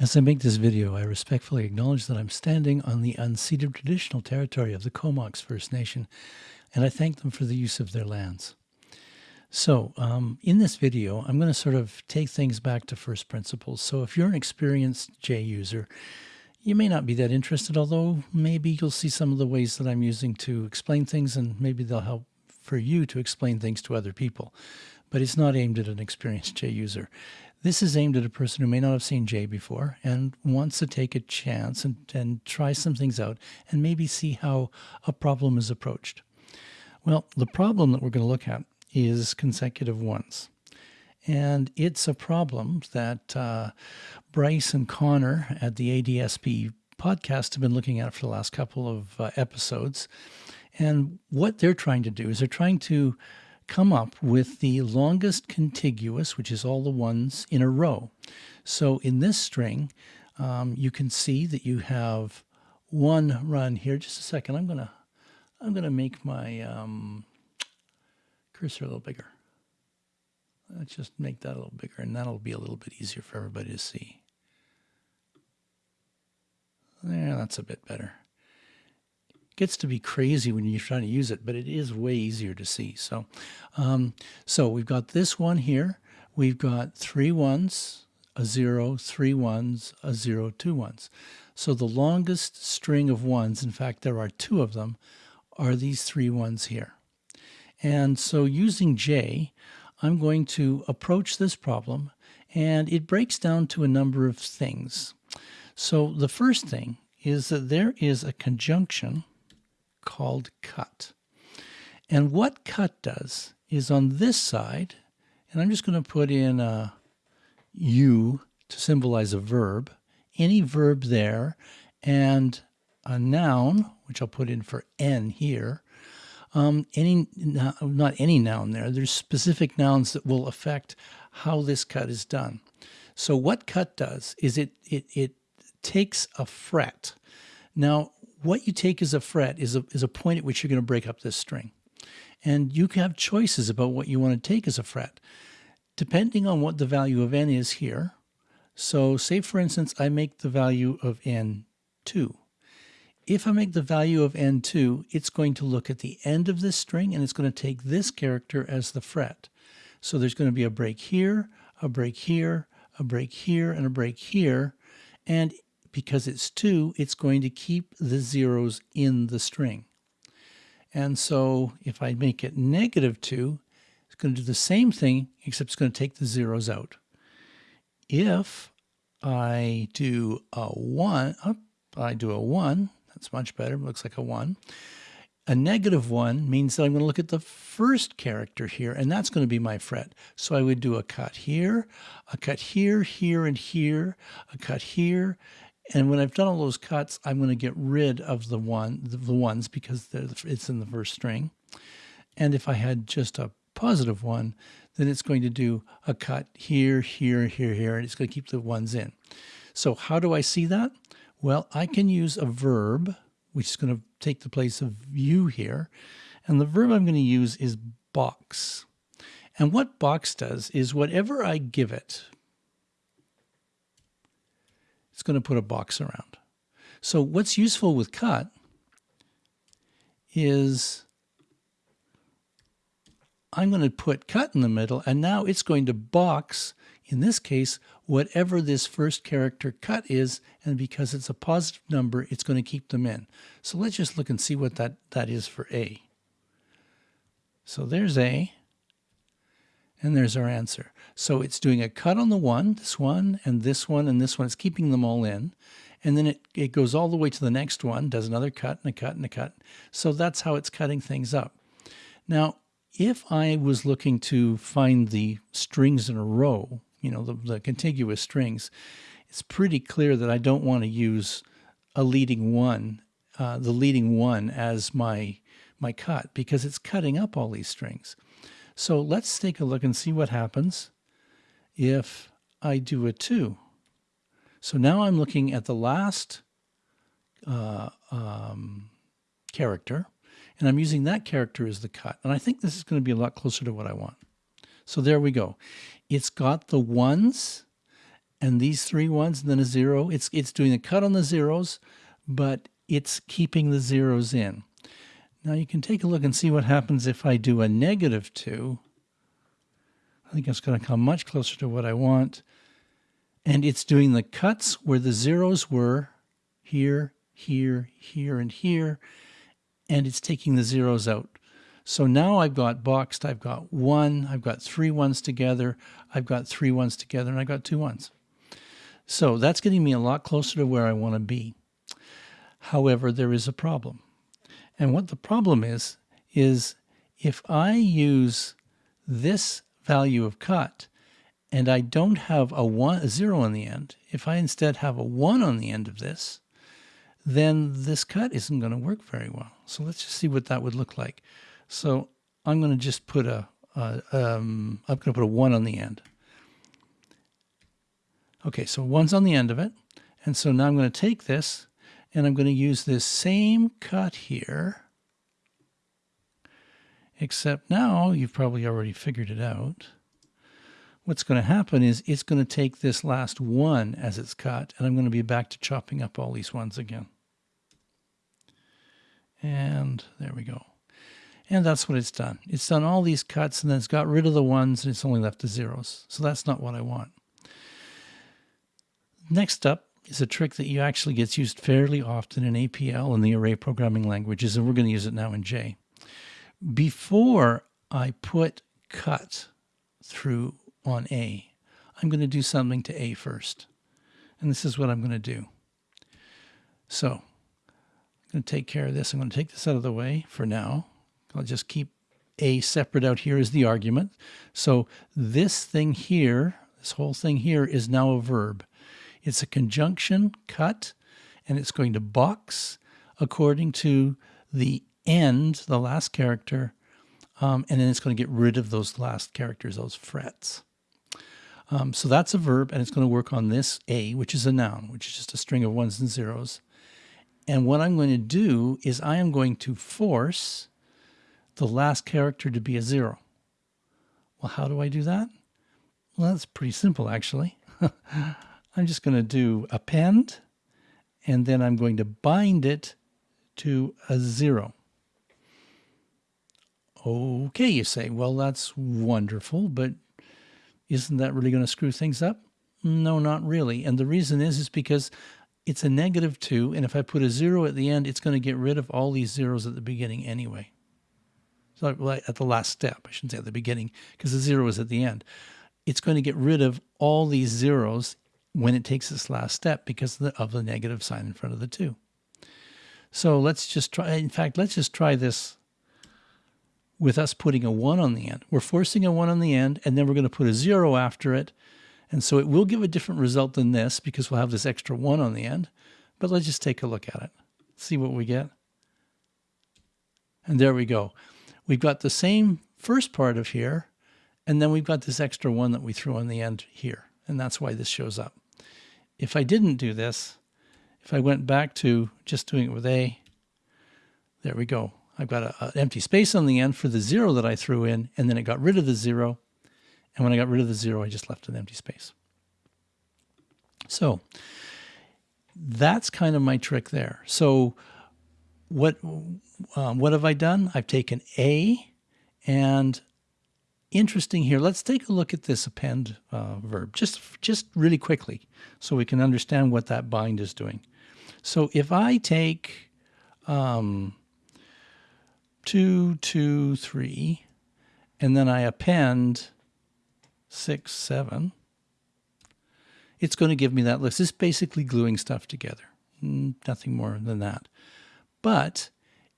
As I make this video, I respectfully acknowledge that I'm standing on the unceded traditional territory of the Comox First Nation, and I thank them for the use of their lands. So um, in this video, I'm going to sort of take things back to first principles. So if you're an experienced J user, you may not be that interested, although maybe you'll see some of the ways that I'm using to explain things, and maybe they'll help for you to explain things to other people. But it's not aimed at an experienced J user. This is aimed at a person who may not have seen J before and wants to take a chance and, and try some things out and maybe see how a problem is approached. Well, the problem that we're going to look at is consecutive ones. And it's a problem that uh, Bryce and Conor at the ADSP podcast have been looking at for the last couple of uh, episodes. And what they're trying to do is they're trying to come up with the longest contiguous, which is all the ones in a row. So in this string, um, you can see that you have one run here. Just a second, I'm gonna I'm gonna make my um, cursor a little bigger. Let's just make that a little bigger, and that'll be a little bit easier for everybody to see. There, that's a bit better gets to be crazy when you're trying to use it, but it is way easier to see. So, um, so we've got this one here. We've got three ones, a zero, three ones, a zero, two ones. So the longest string of ones, in fact, there are two of them, are these three ones here. And so using J, I'm going to approach this problem and it breaks down to a number of things. So the first thing is that there is a conjunction called cut. And what cut does is on this side, and I'm just going to put in a U to symbolize a verb, any verb there, and a noun, which I'll put in for N here, um, any not any noun there. There's specific nouns that will affect how this cut is done. So what cut does is it it it takes a fret. Now what you take as a fret is a, is a point at which you're going to break up this string. And you can have choices about what you want to take as a fret, depending on what the value of n is here. So say, for instance, I make the value of n 2. If I make the value of n 2, it's going to look at the end of this string and it's going to take this character as the fret. So there's going to be a break here, a break here, a break here, and a break here. And because it's 2, it's going to keep the zeros in the string. And so if I make it negative 2, it's going to do the same thing, except it's going to take the zeros out. If I do a 1, oh, I do a 1, that's much better, it looks like a 1. A negative 1 means that I'm going to look at the first character here, and that's going to be my fret. So I would do a cut here, a cut here, here, and here, a cut here, and when I've done all those cuts, I'm going to get rid of the one, the, ones because it's in the first string. And if I had just a positive one, then it's going to do a cut here, here, here, here, and it's going to keep the ones in. So how do I see that? Well, I can use a verb, which is going to take the place of you here. And the verb I'm going to use is box. And what box does is whatever I give it, it's going to put a box around. So what's useful with cut is I'm going to put cut in the middle and now it's going to box, in this case, whatever this first character cut is and because it's a positive number, it's going to keep them in. So let's just look and see what that, that is for A. So there's A. And there's our answer. So it's doing a cut on the one, this one, and this one, and this one. It's keeping them all in. And then it, it goes all the way to the next one, does another cut and a cut and a cut. So that's how it's cutting things up. Now, if I was looking to find the strings in a row, you know, the, the contiguous strings, it's pretty clear that I don't want to use a leading one, uh, the leading one as my, my cut because it's cutting up all these strings. So let's take a look and see what happens if I do a 2. So now I'm looking at the last uh, um, character, and I'm using that character as the cut. And I think this is going to be a lot closer to what I want. So there we go. It's got the ones and these three ones and then a zero. It's, it's doing a cut on the zeros, but it's keeping the zeros in. Now you can take a look and see what happens if I do a negative 2. I think it's going to come much closer to what I want. And it's doing the cuts where the zeros were here, here, here, and here. And it's taking the zeros out. So now I've got boxed, I've got one, I've got three ones together, I've got three ones together, and I've got two ones. So that's getting me a lot closer to where I want to be. However, there is a problem. And what the problem is, is if I use this value of cut and I don't have a, one, a zero on the end, if I instead have a one on the end of this, then this cut isn't going to work very well. So let's just see what that would look like. So I'm going to just put a, a um, I'm going to put a one on the end. Okay, so one's on the end of it. And so now I'm going to take this and I'm going to use this same cut here, except now you've probably already figured it out. What's going to happen is it's going to take this last one as it's cut, and I'm going to be back to chopping up all these ones again. And there we go. And that's what it's done. It's done all these cuts, and then it's got rid of the ones, and it's only left the zeros. So that's not what I want. Next up, is a trick that you actually gets used fairly often in APL and the array programming languages, and we're going to use it now in J. Before I put cut through on A, I'm going to do something to A first. And this is what I'm going to do. So I'm going to take care of this. I'm going to take this out of the way for now. I'll just keep A separate out here as the argument. So this thing here, this whole thing here is now a verb. It's a conjunction cut, and it's going to box according to the end, the last character, um, and then it's going to get rid of those last characters, those frets. Um, so that's a verb, and it's going to work on this A, which is a noun, which is just a string of ones and zeros. And what I'm going to do is I am going to force the last character to be a zero. Well, how do I do that? Well, that's pretty simple, actually. I'm just going to do append, and then I'm going to bind it to a zero. Okay, you say, well, that's wonderful, but isn't that really going to screw things up? No, not really. And the reason is, is because it's a negative 2, and if I put a 0 at the end, it's going to get rid of all these zeros at the beginning anyway. So at the last step, I shouldn't say at the beginning, because the 0 is at the end. It's going to get rid of all these zeros when it takes this last step because of the, of the negative sign in front of the 2. So let's just try, in fact, let's just try this with us putting a 1 on the end. We're forcing a 1 on the end, and then we're going to put a 0 after it. And so it will give a different result than this because we'll have this extra 1 on the end. But let's just take a look at it, see what we get. And there we go. We've got the same first part of here, and then we've got this extra 1 that we threw on the end here. And that's why this shows up. If I didn't do this, if I went back to just doing it with A, there we go. I've got an empty space on the end for the zero that I threw in, and then it got rid of the zero. And when I got rid of the zero, I just left an empty space. So that's kind of my trick there. So what, um, what have I done? I've taken A and interesting here. Let's take a look at this append uh, verb just, just really quickly so we can understand what that bind is doing. So if I take um, two, two, three, and then I append six, seven, it's going to give me that list. It's basically gluing stuff together, mm, nothing more than that. But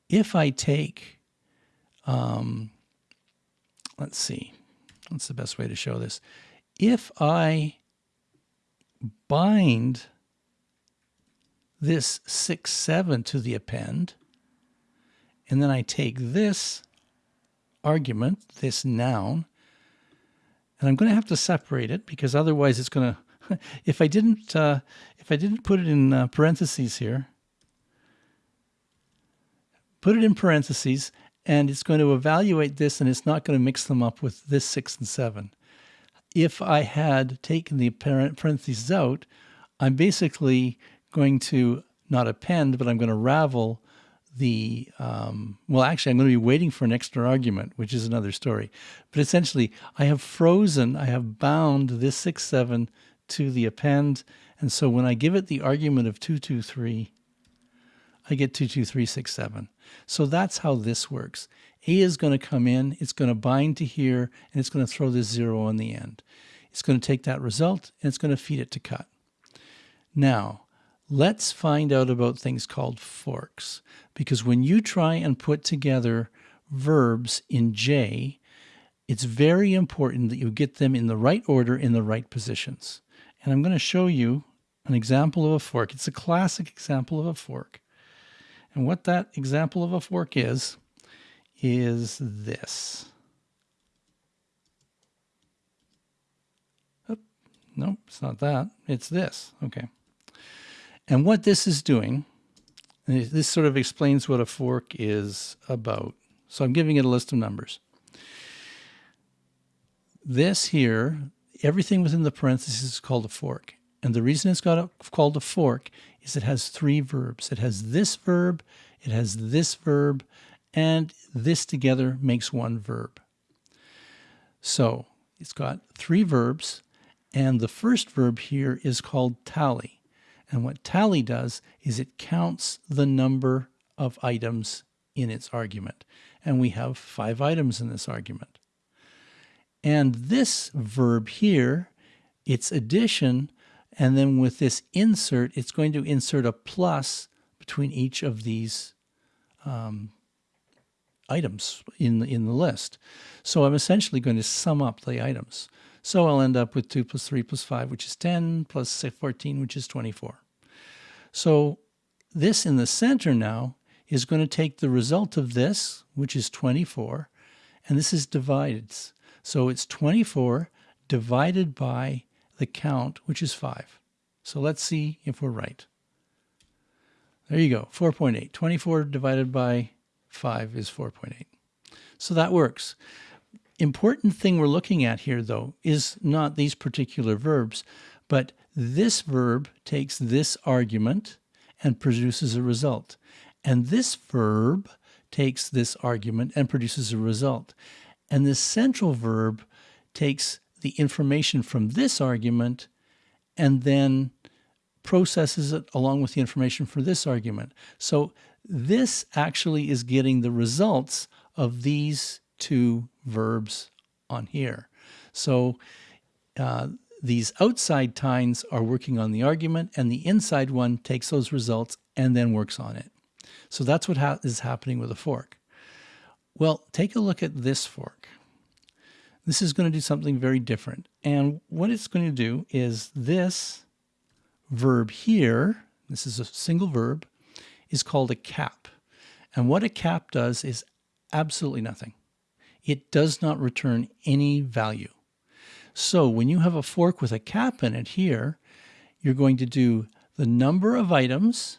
if I take um, let's see, what's the best way to show this? If I bind this 6, 7 to the append, and then I take this argument, this noun, and I'm going to have to separate it because otherwise it's going to, if I didn't, uh, if I didn't put it in uh, parentheses here, put it in parentheses, and it's going to evaluate this and it's not going to mix them up with this 6 and 7. if I had taken the parentheses out, I'm basically going to not append, but I'm going to ravel the, um, well, actually, I'm going to be waiting for an extra argument, which is another story. But essentially, I have frozen, I have bound this 6, 7 to the append. And so when I give it the argument of 223, I get 22367. So that's how this works. A is going to come in, it's going to bind to here, and it's going to throw this zero on the end. It's going to take that result, and it's going to feed it to cut. Now, let's find out about things called forks, because when you try and put together verbs in J, it's very important that you get them in the right order in the right positions. And I'm going to show you an example of a fork. It's a classic example of a fork. And what that example of a fork is, is this. Oh, no, it's not that. It's this. Okay. And what this is doing, this sort of explains what a fork is about. So I'm giving it a list of numbers. This here, everything within the parentheses is called a fork. And the reason it's got called a fork is it has three verbs. It has this verb, it has this verb, and this together makes one verb. So it's got three verbs, and the first verb here is called tally. And what tally does is it counts the number of items in its argument. And we have five items in this argument. And this verb here, its addition, and then with this insert, it's going to insert a plus between each of these um, items in, in the list. So I'm essentially going to sum up the items. So I'll end up with 2 plus 3 plus 5, which is 10, plus 14, which is 24. So this in the center now is going to take the result of this, which is 24, and this is divided. So it's 24 divided by the count, which is 5. So let's see if we're right. There you go, 4.8. 24 divided by 5 is 4.8. So that works. Important thing we're looking at here, though, is not these particular verbs, but this verb takes this argument and produces a result. And this verb takes this argument and produces a result. And this central verb takes the information from this argument and then processes it along with the information for this argument. So this actually is getting the results of these two verbs on here. So uh, these outside tines are working on the argument and the inside one takes those results and then works on it. So that's what ha is happening with a fork. Well, take a look at this fork. This is going to do something very different. And what it's going to do is this verb here, this is a single verb, is called a cap. And what a cap does is absolutely nothing. It does not return any value. So when you have a fork with a cap in it here, you're going to do the number of items,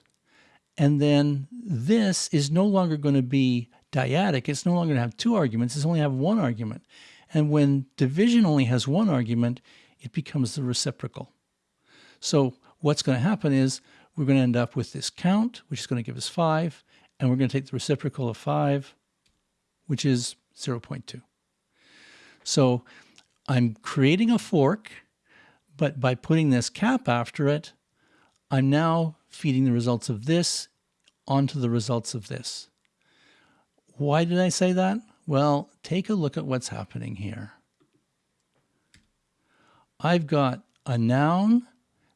and then this is no longer going to be dyadic. It's no longer going to have two arguments. It's only have one argument. And when division only has one argument, it becomes the reciprocal. So what's going to happen is we're going to end up with this count, which is going to give us 5, and we're going to take the reciprocal of 5, which is 0.2. So I'm creating a fork, but by putting this cap after it, I'm now feeding the results of this onto the results of this. Why did I say that? Well, take a look at what's happening here. I've got a noun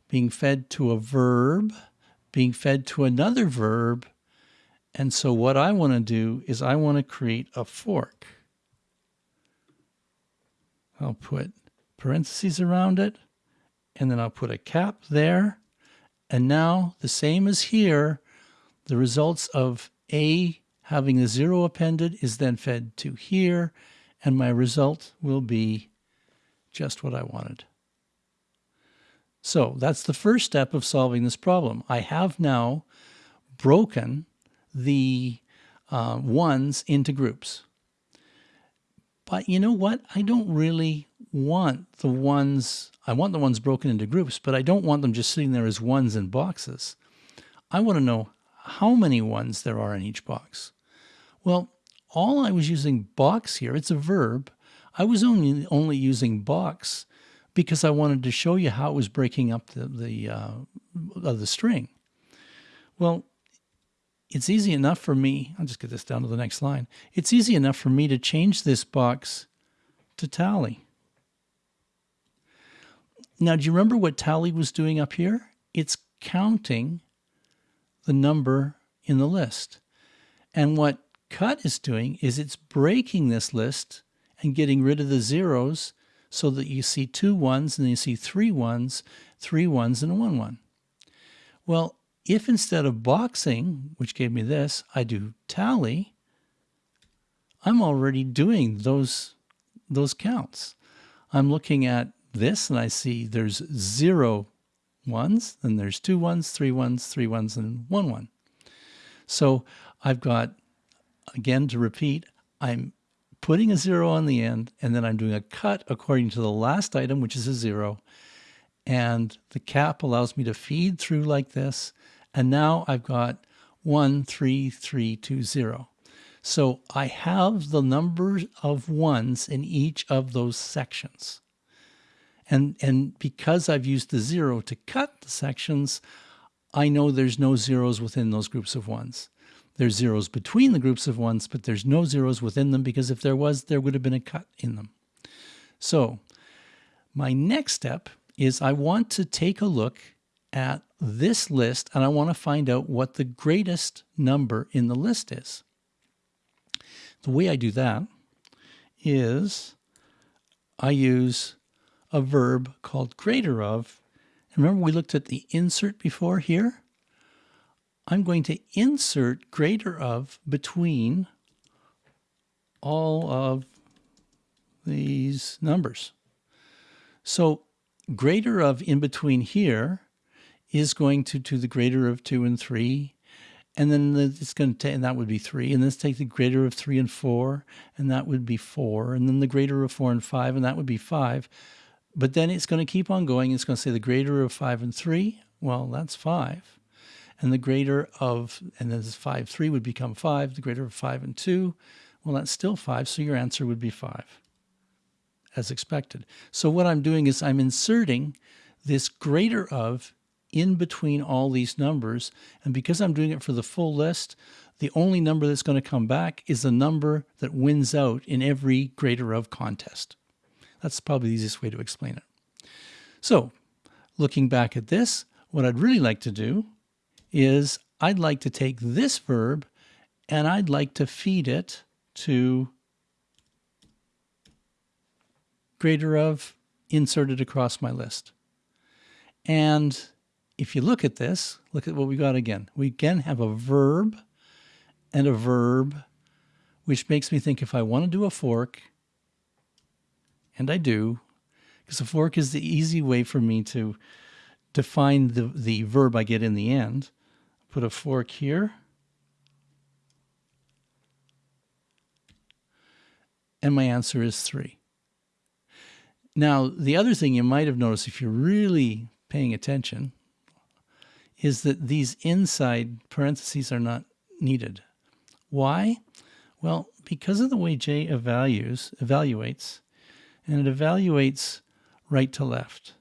being fed to a verb, being fed to another verb, and so what I want to do is I want to create a fork. I'll put parentheses around it, and then I'll put a cap there. And now, the same as here, the results of A having the zero appended is then fed to here, and my result will be just what I wanted. So that's the first step of solving this problem. I have now broken the uh, ones into groups. But you know what? I don't really want the ones, I want the ones broken into groups, but I don't want them just sitting there as ones in boxes. I want to know how many ones there are in each box. Well, all I was using box here, it's a verb. I was only, only using box because I wanted to show you how it was breaking up the, the, uh, the string. Well, it's easy enough for me, I'll just get this down to the next line. It's easy enough for me to change this box to tally. Now, do you remember what tally was doing up here? It's counting the number in the list. And what cut is doing is it's breaking this list and getting rid of the zeros so that you see two ones and then you see three ones, three ones and one one. Well, if instead of boxing, which gave me this, I do tally, I'm already doing those, those counts. I'm looking at this and I see there's zero ones, then there's two ones, three ones, three ones, and one one. So I've got, again to repeat, I'm putting a zero on the end, and then I'm doing a cut according to the last item, which is a zero. And the cap allows me to feed through like this, and now I've got 13320. So I have the number of ones in each of those sections. And, and because I've used the zero to cut the sections, I know there's no zeros within those groups of ones. There's zeros between the groups of ones, but there's no zeros within them because if there was, there would have been a cut in them. So my next step is I want to take a look at this list and I want to find out what the greatest number in the list is. The way I do that is I use a verb called greater of. Remember we looked at the insert before here? I'm going to insert greater of between all of these numbers. So greater of in between here is going to to the greater of 2 and 3 and then it's going to take and that would be 3 and let's take the greater of 3 and 4 and that would be 4 and then the greater of 4 and 5 and that would be 5 but then it's going to keep on going it's going to say the greater of 5 and 3 well that's 5 and the greater of and then this 5 3 would become 5 the greater of 5 and 2 well that's still 5 so your answer would be 5 as expected so what I'm doing is I'm inserting this greater of in between all these numbers. And because I'm doing it for the full list, the only number that's going to come back is the number that wins out in every greater of contest. That's probably the easiest way to explain it. So looking back at this, what I'd really like to do is I'd like to take this verb and I'd like to feed it to greater of inserted across my list. And if you look at this, look at what we got again. We again have a verb and a verb, which makes me think if I want to do a fork, and I do, because a fork is the easy way for me to define the, the verb I get in the end. Put a fork here. And my answer is 3. Now, the other thing you might have noticed if you're really paying attention is that these inside parentheses are not needed. Why? Well, because of the way J evaluates, and it evaluates right to left.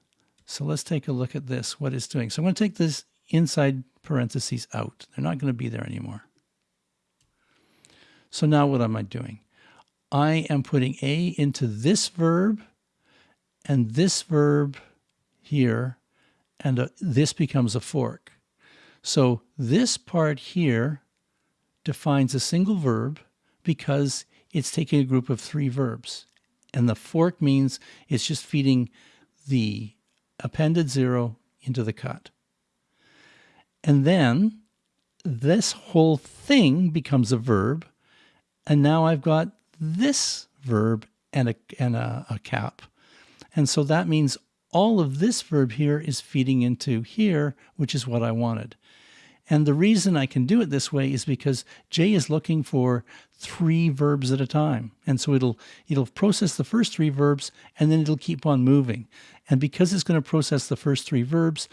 So let's take a look at this, what it's doing. So I'm going to take this inside parentheses out. They're not going to be there anymore. So now what am I doing? I am putting A into this verb and this verb here and a, this becomes a fork. So this part here defines a single verb because it's taking a group of three verbs. And the fork means it's just feeding the appended zero into the cut. And then this whole thing becomes a verb. And now I've got this verb and a, and a, a cap. And so that means all of this verb here is feeding into here, which is what I wanted. And the reason I can do it this way is because J is looking for three verbs at a time. And so it'll it'll process the first three verbs and then it'll keep on moving. And because it's going to process the first three verbs,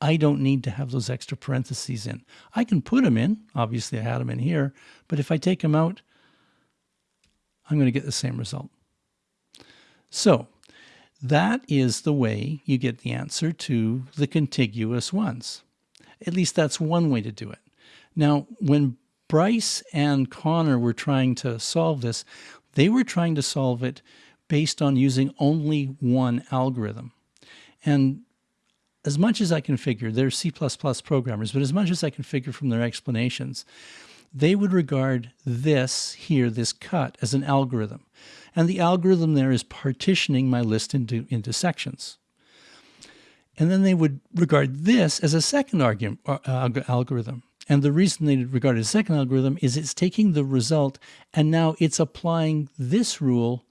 I don't need to have those extra parentheses in. I can put them in. Obviously, I had them in here. But if I take them out, I'm going to get the same result. So that is the way you get the answer to the contiguous ones. At least that's one way to do it. Now, when Bryce and Conor were trying to solve this, they were trying to solve it based on using only one algorithm. And as much as I can figure, they're C++ programmers, but as much as I can figure from their explanations, they would regard this here, this cut, as an algorithm. And the algorithm there is partitioning my list into, into sections. And then they would regard this as a second argument, uh, algorithm. And the reason they regard it as a second algorithm is it's taking the result and now it's applying this rule,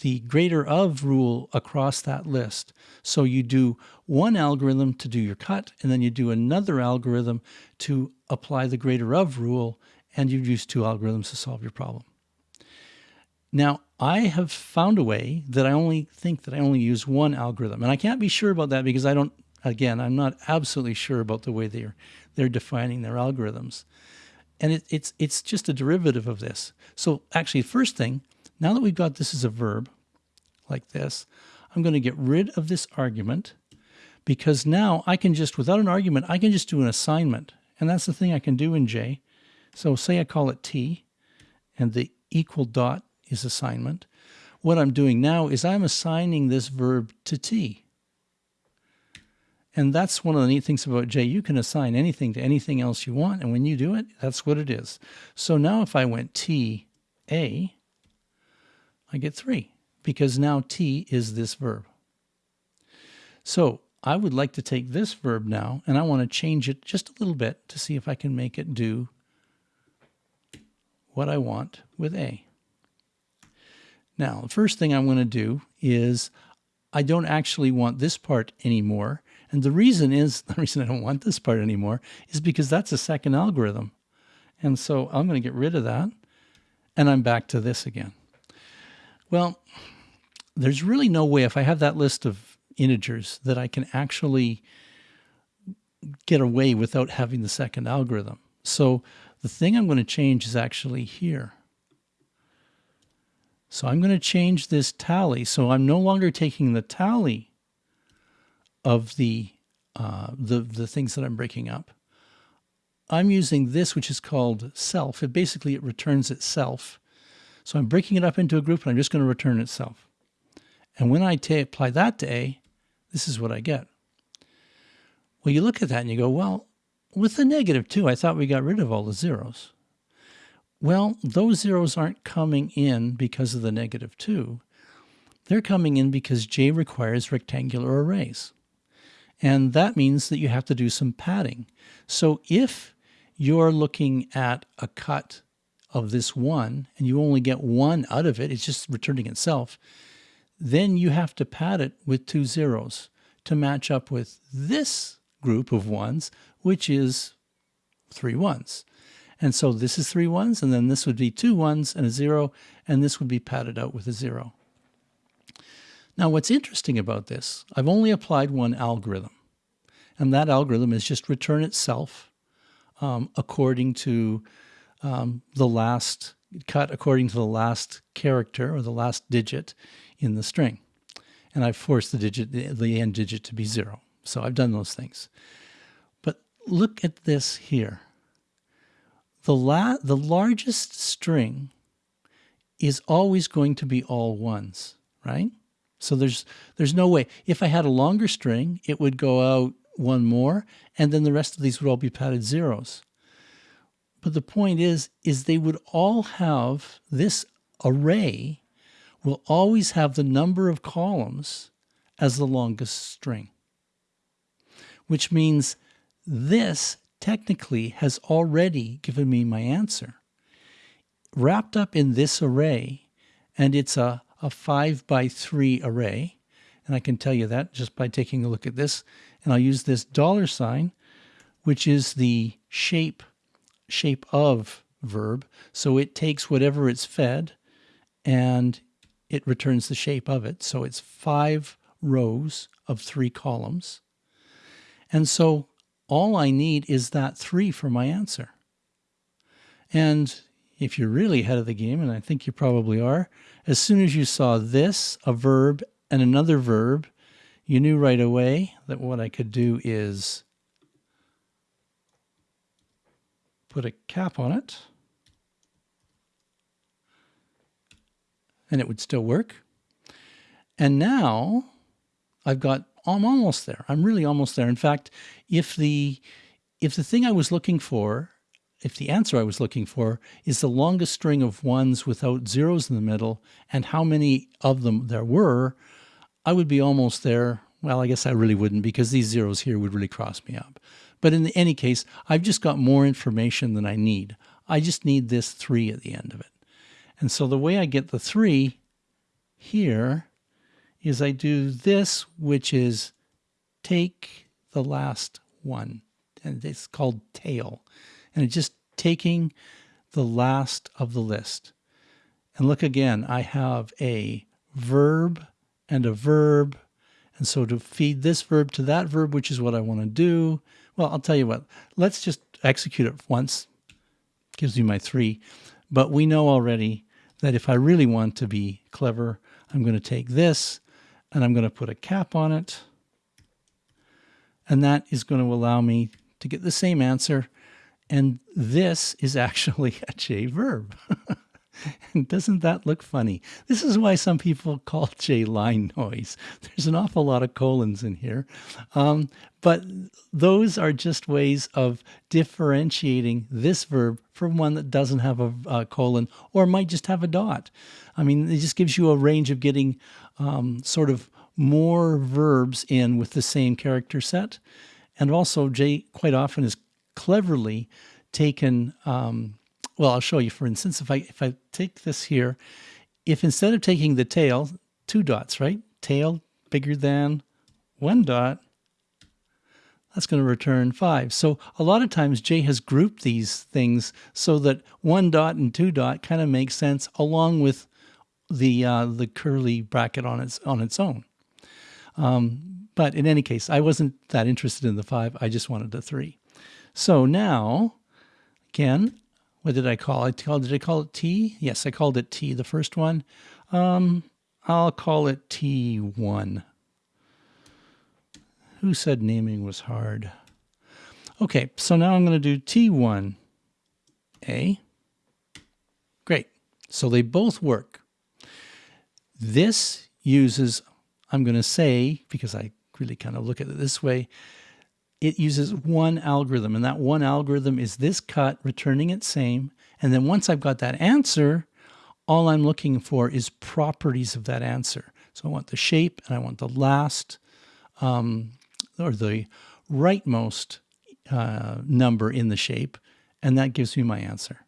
the greater of rule across that list. So you do one algorithm to do your cut, and then you do another algorithm to apply the greater of rule, and you use two algorithms to solve your problem. Now, I have found a way that I only think that I only use one algorithm. And I can't be sure about that because I don't, again, I'm not absolutely sure about the way they're, they're defining their algorithms. And it, it's, it's just a derivative of this. So actually, first thing, now that we've got this as a verb, like this, I'm going to get rid of this argument because now I can just, without an argument, I can just do an assignment. And that's the thing I can do in J. So say I call it T, and the equal dot is assignment. What I'm doing now is I'm assigning this verb to T. And that's one of the neat things about J. You can assign anything to anything else you want. And when you do it, that's what it is. So now if I went T, A, I get 3 because now T is this verb. So I would like to take this verb now and I want to change it just a little bit to see if I can make it do what I want with A. Now, the first thing I'm going to do is I don't actually want this part anymore. And the reason is, the reason I don't want this part anymore is because that's a second algorithm. And so I'm going to get rid of that. And I'm back to this again. Well, there's really no way if I have that list of integers that I can actually get away without having the second algorithm. So the thing I'm going to change is actually here. So I'm going to change this tally. So I'm no longer taking the tally of the, uh, the, the things that I'm breaking up. I'm using this, which is called self. It basically, it returns itself. So I'm breaking it up into a group and I'm just going to return itself. And when I apply that to A, this is what I get. Well, you look at that and you go, well, with the negative 2, I thought we got rid of all the zeros. Well, those zeros aren't coming in because of the negative 2. They're coming in because J requires rectangular arrays. And that means that you have to do some padding. So if you're looking at a cut of this 1 and you only get 1 out of it, it's just returning itself, then you have to pad it with two zeros to match up with this group of ones, which is three ones. And so this is three ones, and then this would be two ones and a zero, and this would be padded out with a zero. Now, what's interesting about this, I've only applied one algorithm, and that algorithm is just return itself um, according to um, the last cut, according to the last character or the last digit in the string. And I've forced the digit, the, the end digit to be zero. So I've done those things. But look at this here the, la the largest string is always going to be all ones, right? So there's there's no way. If I had a longer string, it would go out one more, and then the rest of these would all be padded zeros. But the point is, is they would all have this array will always have the number of columns as the longest string, which means this technically has already given me my answer. Wrapped up in this array, and it's a, a 5 by 3 array, and I can tell you that just by taking a look at this, and I'll use this dollar sign, which is the shape shape of verb. So it takes whatever it's fed and it returns the shape of it. So it's five rows of three columns. And so all I need is that three for my answer. And if you're really ahead of the game, and I think you probably are, as soon as you saw this, a verb, and another verb, you knew right away that what I could do is put a cap on it, and it would still work. And now I've got, I'm almost there. I'm really almost there. In fact, if the, if the thing I was looking for, if the answer I was looking for is the longest string of ones without zeros in the middle and how many of them there were, I would be almost there. Well, I guess I really wouldn't because these zeros here would really cross me up. But in any case, I've just got more information than I need. I just need this 3 at the end of it. And so the way I get the 3 here is I do this, which is take the last one. And it's called tail. And it's just taking the last of the list. And look again, I have a verb and a verb. And so to feed this verb to that verb, which is what I want to do, well, I'll tell you what, let's just execute it once. Gives you my three. But we know already that if I really want to be clever, I'm going to take this and I'm going to put a cap on it. And that is going to allow me to get the same answer. And this is actually a J verb. Doesn't that look funny? This is why some people call J line noise. There's an awful lot of colons in here. Um, but those are just ways of differentiating this verb from one that doesn't have a, a colon or might just have a dot. I mean, it just gives you a range of getting um, sort of more verbs in with the same character set. And also, J quite often is cleverly taken um, well, I'll show you, for instance, if I, if I take this here, if instead of taking the tail, two dots, right? Tail bigger than one dot, that's going to return five. So a lot of times J has grouped these things so that one dot and two dot kind of makes sense along with the uh, the curly bracket on its on its own. Um, but in any case, I wasn't that interested in the five. I just wanted the three. So now, again, what did I call it? Did I call it T? Yes, I called it T, the first one. Um, I'll call it T1. Who said naming was hard? Okay, so now I'm going to do T1A. Great. So they both work. This uses, I'm going to say, because I really kind of look at it this way, it uses one algorithm, and that one algorithm is this cut returning its same. And then once I've got that answer, all I'm looking for is properties of that answer. So I want the shape and I want the last um, or the rightmost uh, number in the shape, and that gives me my answer.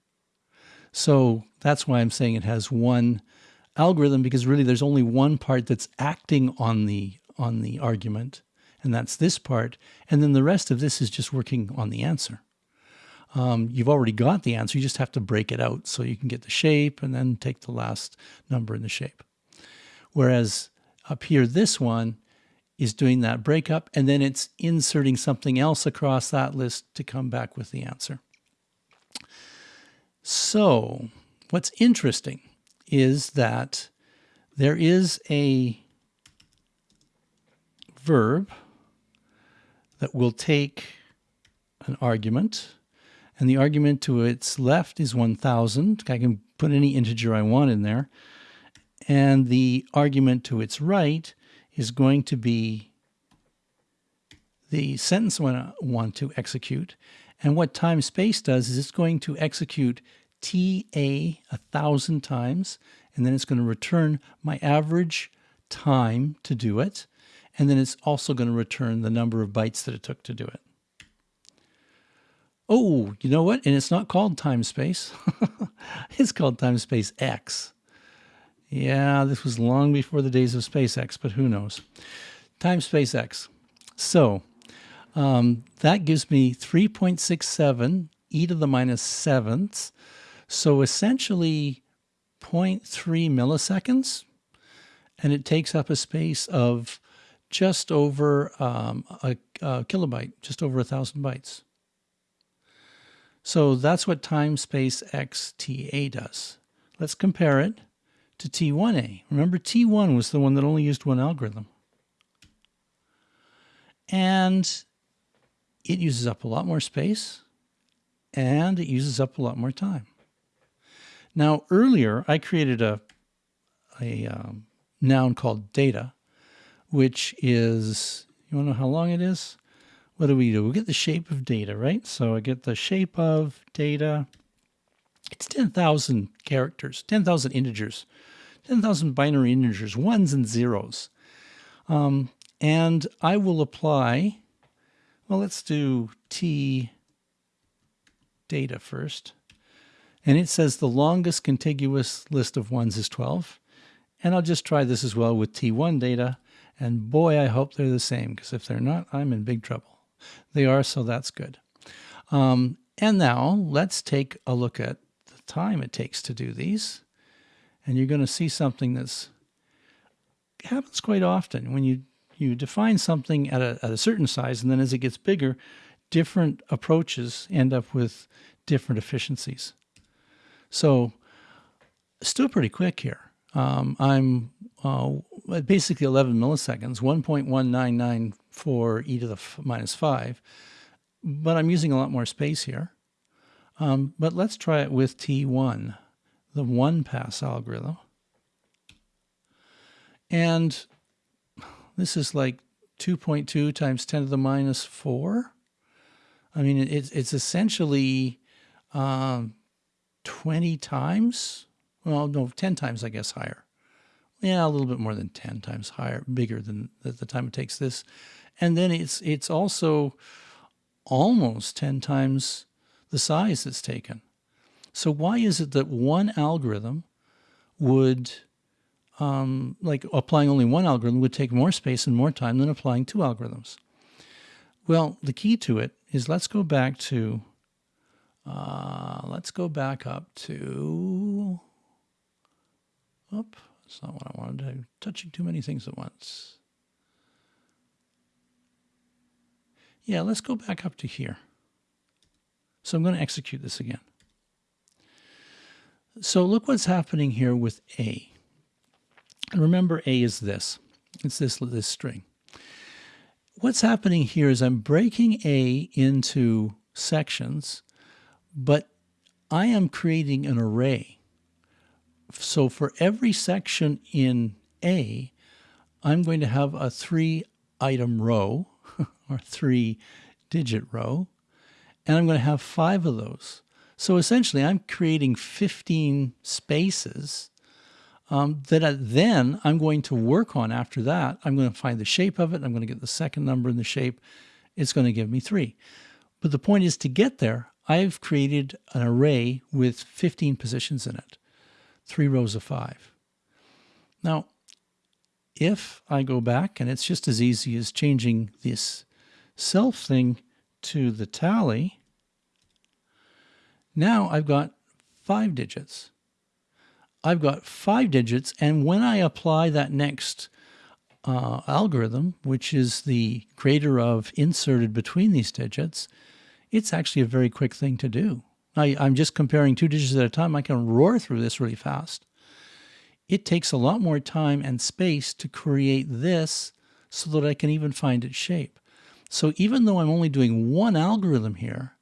So that's why I'm saying it has one algorithm because really there's only one part that's acting on the on the argument and that's this part. And then the rest of this is just working on the answer. Um, you've already got the answer. You just have to break it out so you can get the shape and then take the last number in the shape. Whereas up here, this one is doing that breakup and then it's inserting something else across that list to come back with the answer. So what's interesting is that there is a verb that will take an argument, and the argument to its left is 1,000. I can put any integer I want in there. And the argument to its right is going to be the sentence I want to execute. And what time space does is it's going to execute TA a thousand times, and then it's going to return my average time to do it and then it's also going to return the number of bytes that it took to do it. Oh, you know what? And it's not called time space. it's called time space X. Yeah, this was long before the days of SpaceX, but who knows? Time space X. So Um, that gives me 3.67 e to the minus sevenths. So essentially 0.3 milliseconds. And it takes up a space of just over um, a, a kilobyte, just over a thousand bytes. So that's what time space xta does. Let's compare it to T1a. Remember T1 was the one that only used one algorithm. And it uses up a lot more space and it uses up a lot more time. Now earlier I created a, a um, noun called data, which is, you want to know how long it is? what do we do? We get the shape of data, right? So I get the shape of data. It's 10,000 characters, 10,000 integers, 10,000 binary integers, ones and zeros. Um, and I will apply, well, let's do T data first. And it says the longest contiguous list of ones is 12. And I'll just try this as well with T1 data. And boy, I hope they're the same, because if they're not, I'm in big trouble. They are, so that's good. Um, and now let's take a look at the time it takes to do these. And you're going to see something that's happens quite often when you you define something at a, at a certain size, and then as it gets bigger, different approaches end up with different efficiencies. So still pretty quick here. Um, I'm uh, basically 11 milliseconds, 1.1994 e to the minus 5, but I'm using a lot more space here. Um, but let's try it with T1, the one pass algorithm. And this is like 2.2 times 10 to the minus 4. I mean, it's, it's essentially um, 20 times, well, no, 10 times, I guess, higher yeah, a little bit more than 10 times higher, bigger than the, time it takes this. And then it's, it's also almost 10 times the size it's taken. So why is it that one algorithm would, um, like applying only one algorithm would take more space and more time than applying two algorithms? Well, the key to it is let's go back to, uh, let's go back up to, up, not what I wanted to do. Touching too many things at once. Yeah, let's go back up to here. So I'm going to execute this again. So look what's happening here with A. And remember A is this. It's this, this string. What's happening here is I'm breaking A into sections, but I am creating an array so for every section in A, I'm going to have a three item row or three digit row, and I'm going to have five of those. So essentially I'm creating 15 spaces um, that I, then I'm going to work on after that. I'm going to find the shape of it. I'm going to get the second number in the shape. It's going to give me three. But the point is to get there, I've created an array with 15 positions in it three rows of five. Now, if I go back, and it's just as easy as changing this self thing to the tally, now I've got five digits. I've got five digits, and when I apply that next uh, algorithm, which is the greater of inserted between these digits, it's actually a very quick thing to do. I, I'm just comparing two digits at a time. I can roar through this really fast. It takes a lot more time and space to create this so that I can even find its shape. So even though I'm only doing one algorithm here,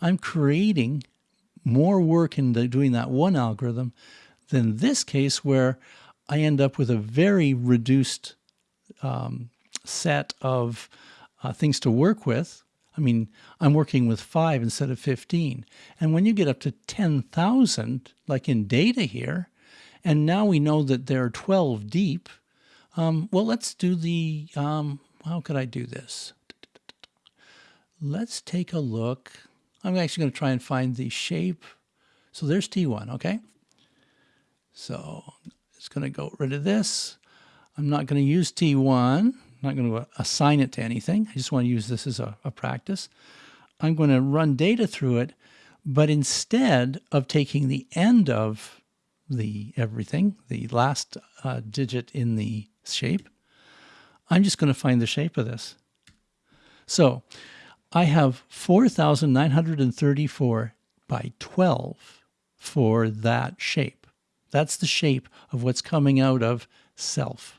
I'm creating more work in the, doing that one algorithm than this case where I end up with a very reduced um, set of uh, things to work with I mean, I'm working with five instead of 15. And when you get up to 10,000, like in data here, and now we know that there are 12 deep, um, well, let's do the, um, how could I do this? Let's take a look. I'm actually going to try and find the shape. So there's T1, okay? So it's going to go rid of this. I'm not going to use T1 I'm not going to assign it to anything. I just want to use this as a, a practice. I'm going to run data through it, but instead of taking the end of the everything, the last uh, digit in the shape, I'm just going to find the shape of this. So I have 4,934 by 12 for that shape. That's the shape of what's coming out of self.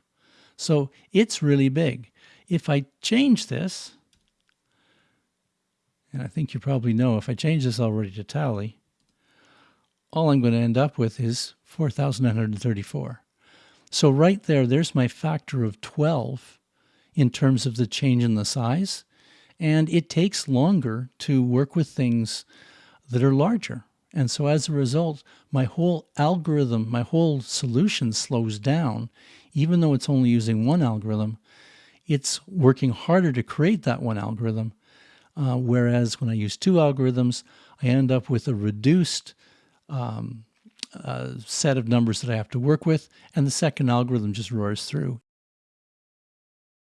So it's really big. If I change this, and I think you probably know if I change this already to tally, all I'm going to end up with is 4,934. So right there, there's my factor of 12 in terms of the change in the size. And it takes longer to work with things that are larger. And so as a result, my whole algorithm, my whole solution slows down, even though it's only using one algorithm. It's working harder to create that one algorithm. Uh, whereas when I use two algorithms, I end up with a reduced um, uh, set of numbers that I have to work with, and the second algorithm just roars through.